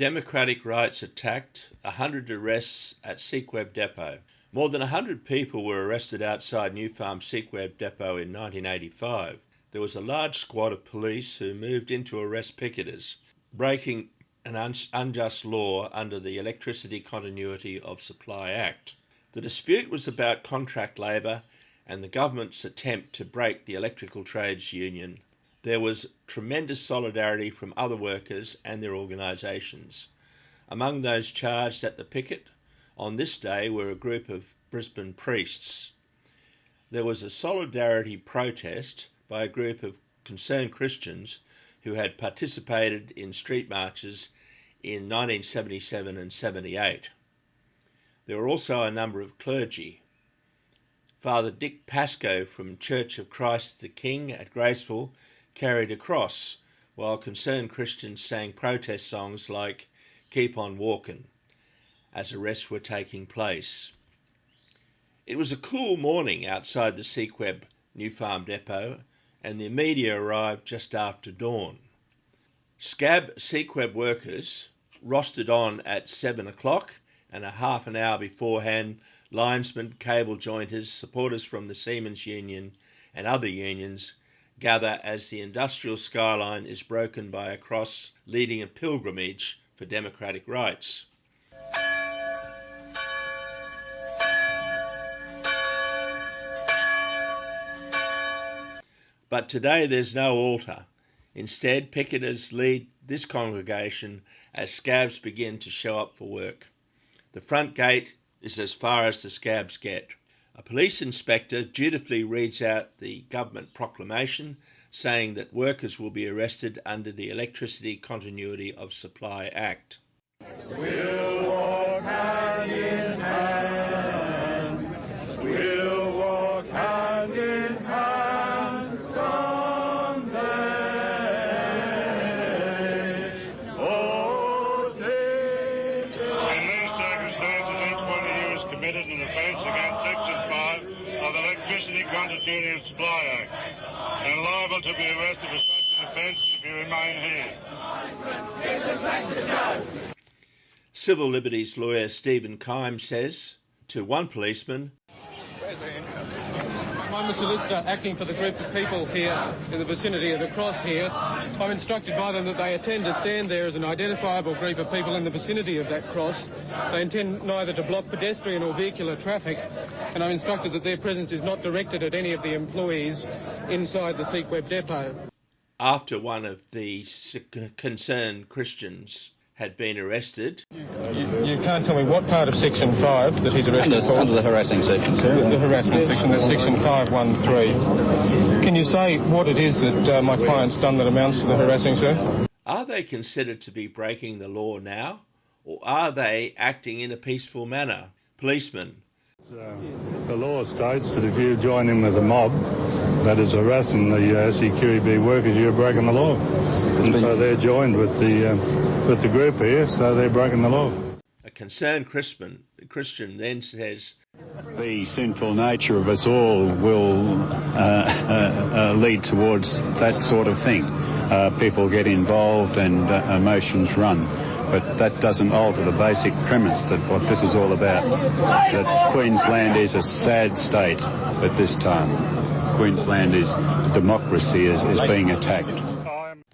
Democratic rights attacked, 100 arrests at SEQEB Depot. More than 100 people were arrested outside New Farm SEQEB Depot in 1985. There was a large squad of police who moved in to arrest picketers, breaking an un- unjust law under the Electricity Continuity of Supply Act. The dispute was about contract labour and the government's attempt to break the electrical trades union. There was tremendous solidarity from other workers and their organisations. Among those charged at the picket on this day were a group of Brisbane priests. There was a solidarity protest by a group of concerned Christians who had participated in street marches in 1977 and 78. There were also a number of clergy. Father Dick Pascoe from Church of Christ the King at Graceville carried a cross, while concerned Christians sang protest songs like Keep on Walking as arrests were taking place. It was a cool morning outside the SEQEB New Farm Depot, and the media arrived just after dawn. Scab SEQEB workers rostered on at seven o'clock, and a half an hour beforehand, linesmen, cable jointers, supporters from the Seamen's Union, and other unions gather as the industrial skyline is broken by a cross leading a pilgrimage for democratic rights. But today there's no altar. Instead, picketers lead this congregation as scabs begin to show up for work. The front gate is as far as the scabs get. A police inspector dutifully reads out the government proclamation saying that workers will be arrested under the Electricity Continuity of Supply Act. We'll walk hand in hand. We'll walk hand in hand someday. Oh, take In these circumstances, each one of you is committed an offence against Section 5 of the Supply Act and liable to be arrested for such an offence if you remain here. Civil liberties lawyer Stephen Keim says to one policeman, I'm a solicitor acting for the group of people here in the vicinity of the cross here. I'm instructed by them that they intend to stand there as an identifiable group of people in the vicinity of that cross. They intend neither to block pedestrian or vehicular traffic, and I'm instructed that their presence is not directed at any of the employees inside the SEQEB depot. after one of the concerned Christians had been arrested, You, you can't tell me what part of Section 5 that he's arrested Under, for. under the harassing section, The, sir. the harassment section, that's section 513. Can you say what it is that uh, my client's done that amounts to the harassing, sir? are they considered to be breaking the law now, or are they acting in a peaceful manner? Policemen, Uh, the law states that if you join in with a mob that is harassing the uh, SEQEB workers, you're breaking the law. And so they're joined with the um, with the group here, so they're breaking the law. a concerned Christian, Christian then says, The sinful nature of us all will uh, uh, uh, lead towards that sort of thing. Uh, people get involved and uh, emotions run. But that doesn't alter the basic premise that what this is all about. That Queensland is a sad state at this time. Queensland is democracy is, is being attacked.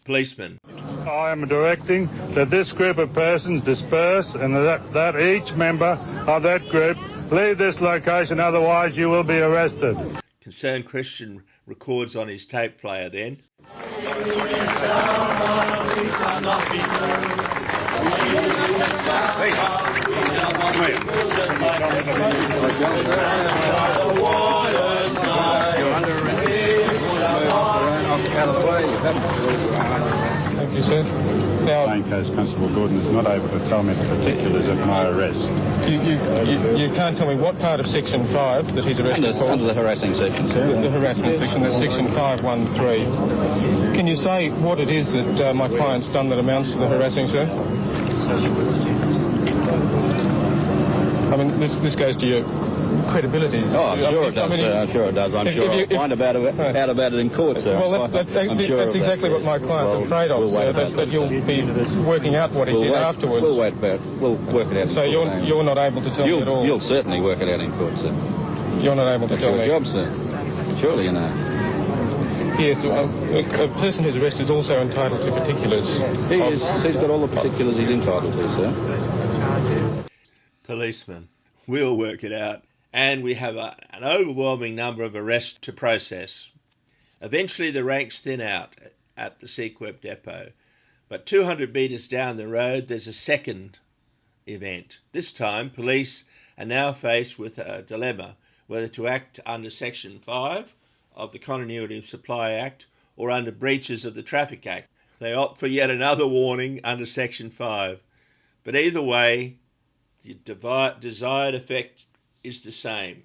Policeman, I am directing that this group of persons disperse and that, that each member of that group leave this location, otherwise you will be arrested. concerned Christian records on his tape player then, Thank you, sir. Now, Plain Coast Constable Gordon is not able to tell me the particulars of my arrest. you, you, you, you can't tell me what part of Section 5 that he's arrested Under, for. under the harassing section, The, the sir. harassment section, that's section 513. Can you say what it is that uh, my client's done that amounts to the harassing, sir? I mean, this, this goes to your credibility. Oh, I'm I sure mean- it does. I mean, uh, I'm sure it does. I'm if- sure if you- I'll if- find about it, Right. out about it in court, sir. Well, that's, that's, I'm sure that's of that. exactly what my client's Well, afraid of, we'll sir, that, that you'll be working out what he We'll did wait, afterwards. We'll wait about We'll work it out. in So court, you're, James. you're not able to tell me at all? You'll, you'll certainly work it out in court, sir. You're not able to That's tell your me? job, sir. Surely you know. Yes, a, a, a person who's arrested is also entitled to particulars. He is. He's got all the particulars he's entitled to, sir. Policemen, we'll work it out. And we have a, an overwhelming number of arrests to process. Eventually, the ranks thin out at the SEQEB depot. But 200 metres down the road, there's a second event. This time, police are now faced with a dilemma whether to act under Section 5 of the Continuity of Supply Act or under breaches of the Traffic Act. They opt for yet another warning under Section 5. But either way, the desired effect is the same.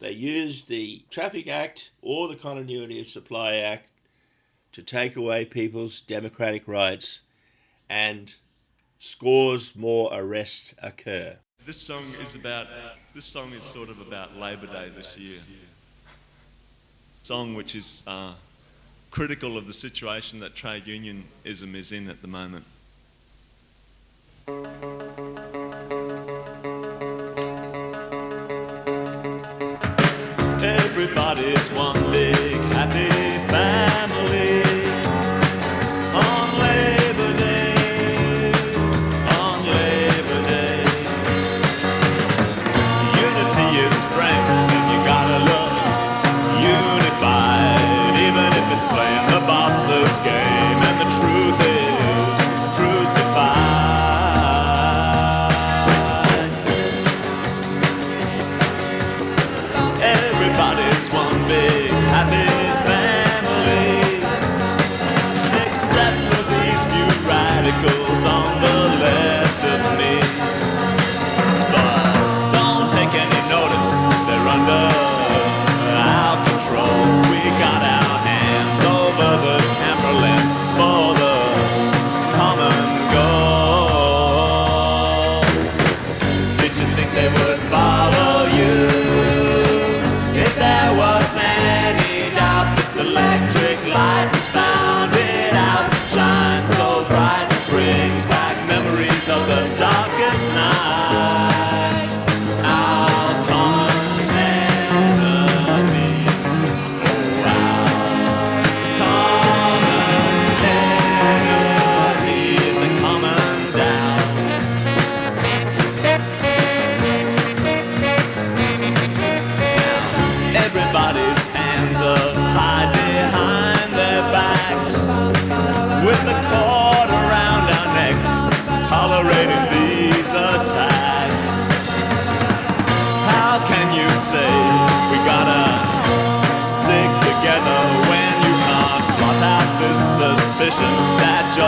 They use the Traffic Act or the Continuity of Supply Act to take away people's democratic rights, and scores more arrests occur. This song is about. This song is sort of about Labor Day this year. Song which is uh, critical of the situation that trade unionism is in at the moment. Everybody's one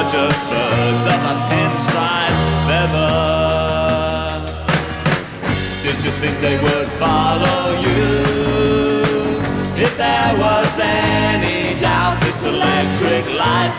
judges birds of a pinstripe feather? Did you think they would follow you? If there was any doubt, this electric light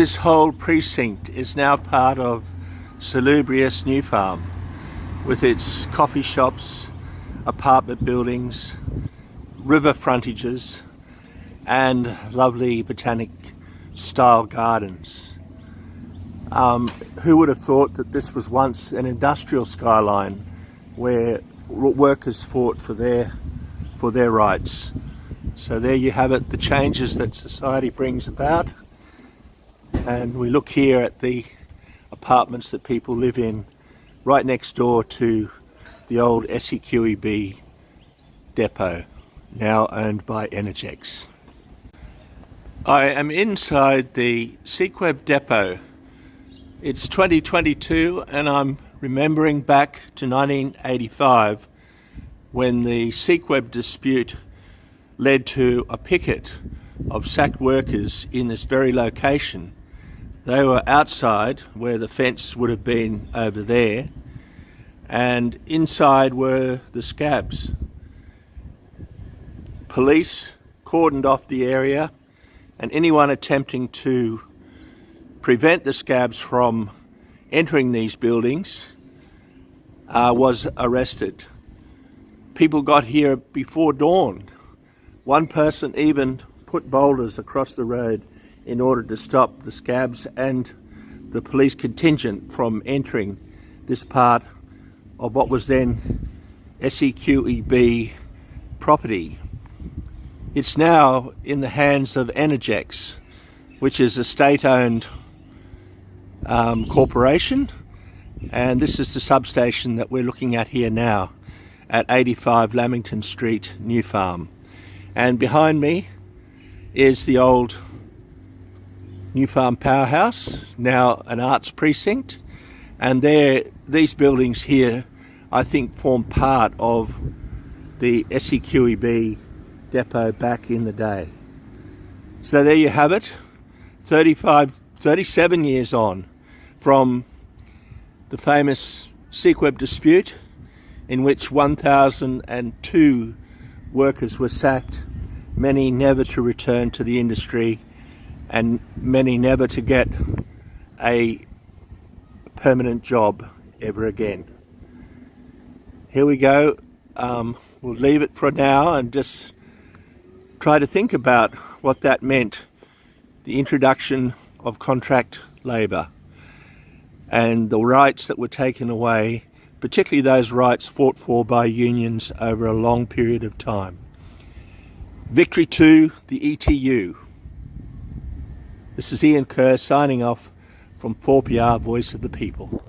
This whole precinct is now part of Salubrious New Farm with its coffee shops, apartment buildings, river frontages, and lovely botanic style gardens. Um, who would have thought that this was once an industrial skyline where workers fought for their for their rights? So there you have it, the changes that society brings about and we look here at the apartments that people live in right next door to the old SEQEB depot, now owned by Energex. I am inside the SEQEB depot. It's 2022 and I'm remembering back to 1985 when the SEQEB dispute led to a picket of sacked workers in this very location. They were outside where the fence would have been over there and inside were the scabs. Police cordoned off the area and anyone attempting to prevent the scabs from entering these buildings uh, was arrested. People got here before dawn. One person even put boulders across the road in order to stop the scabs and the police contingent from entering this part of what was then SEQEB property. It's now in the hands of Energex, which is a state-owned um, corporation, and this is the substation that we're looking at here now at 85 Lamington Street, New Farm. And behind me is the old New Farm Powerhouse, now an arts precinct, and there, these buildings here, I think, form part of the SEQEB depot back in the day. So there you have it, 35, 37 years on from the famous SEQEB dispute in which 1,002 workers were sacked, many never to return to the industry and many never to get a permanent job ever again. Here we go. Um, we'll leave it for now and just try to think about what that meant the introduction of contract labour and the rights that were taken away, particularly those rights fought for by unions over a long period of time. Victory to the ETU. This is Ian Kerr signing off from 4PR Voice of the People.